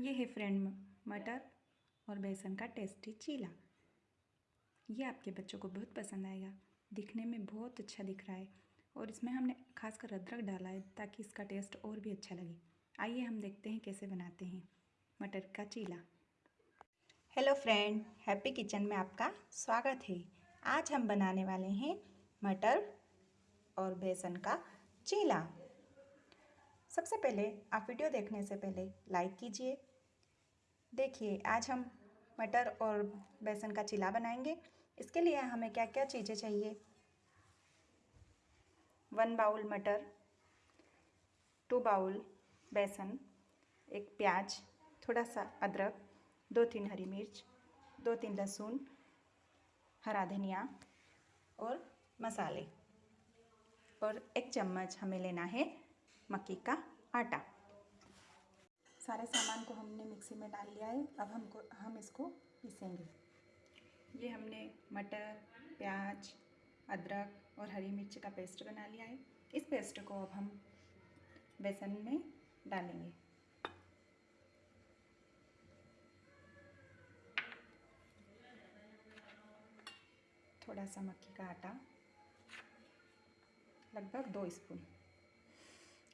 ये है फ्रेंड मटर और बेसन का टेस्टी चीला। ये आपके बच्चों को बहुत पसंद आएगा। दिखने में बहुत अच्छा दिख रहा है और इसमें हमने खासकर अदरक डाला है ताकि इसका टेस्ट और भी अच्छा लगे। आइए हम देखते हैं कैसे बनाते हैं मटर का चीला। हेलो फ्रेंड, हैप्पी किचन में आपका स्वागत है। आज हम बनाने वाले हैं मटर और बेसन का चीला। सबसे पहले आप वीडियो देखने से पहले लाइक कीजिए देखिए, आज हम मटर और बेसन का चिला बनाएँगे। इसके लिए हमें क्या क्या चीज़ें चाहिए? वन बाउल मटर, टू बाउल बेसन, एक प्याज थोड़ा सा अदरक दो तीन हरी मिर्च दो तीन लहसुन, हरा धनिया और मसाले। और एक चम्मच हमें लेना है मक्की का आटा। सारे सामान को हमने मिक्सी में डाल लिया है। अब हमको, हम इसको पीसेंगे। ये हमने मटर, प्याज, अदरक और हरी मिर्च का पेस्ट बना लिया है। इस पेस्ट को अब हम बेसन में डालेंगे। थोड़ा सा मक्की का आटा, लगभग दो स्पून।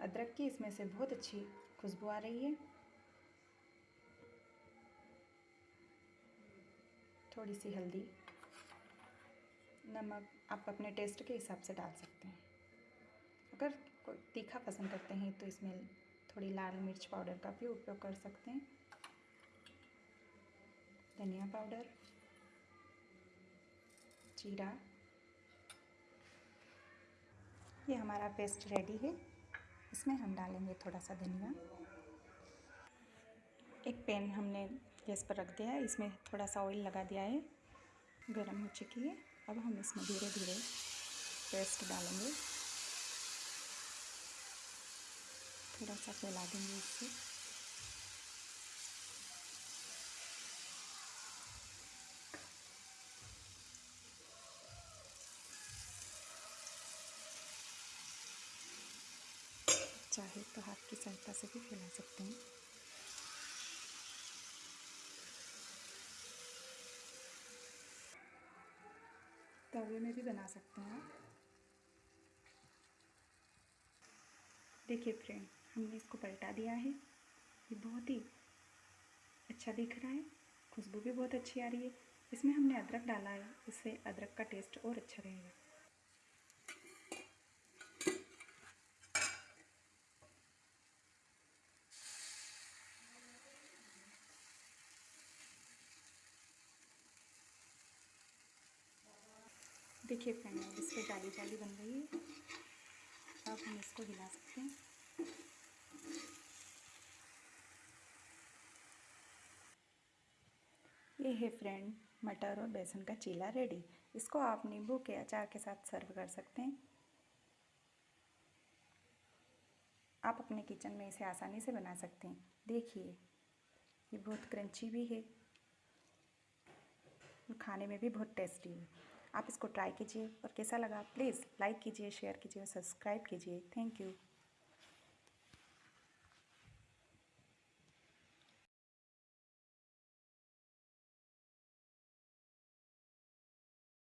अदरक की इसमें से बहुत अच्छी खुशबू आ रही है। थोड़ी सी हल्दी, नमक, आप अपने टेस्ट के हिसाब से डाल सकते हैं। अगर कोई तीखा पसंद करते हैं तो इसमें थोड़ी लाल मिर्च पाउडर का भी उपयोग कर सकते हैं। धनिया पाउडर, जीरा। ये हमारा पेस्ट रेडी है। इसमें हम डालेंगे थोड़ा सा धनिया। एक पैन हमने गैस पर रख दिया है। इसमें थोड़ा सा ऑयल लगा दिया है। गर्म हो चुकी है। अब हम इसमें धीरे धीरे पेस्ट डालेंगे। थोड़ा सा फैला देंगे इससे चाहे तो हाथ की सहायता से भी फैला सकते हैं। तवे में भी बना सकते हैं देखिए फ्रेंड, हमने इसको पलटा दिया है। ये बहुत ही अच्छा दिख रहा है, खुशबू भी बहुत अच्छी आ रही है। इसमें हमने अदरक डाला है, इससे अदरक का टेस्ट और अच्छा रहेगा। देखिए फ्रेंड इस पर जाली जाली बन रही है। अब हम इसको हिला सकते हैं। ये है फ्रेंड मटर और बेसन का चीला रेडी इसको आप नींबू के अचार के साथ सर्व कर सकते हैं। आप अपने किचन में इसे आसानी से बना सकते हैं। देखिए, ये बहुत क्रंची भी है। और खाने में भी बहुत टेस्टी है। आप इसको ट्राई कीजिए और कैसा लगा प्लीज़ लाइक कीजिए शेयर कीजिए सब्सक्राइब कीजिए। Thank you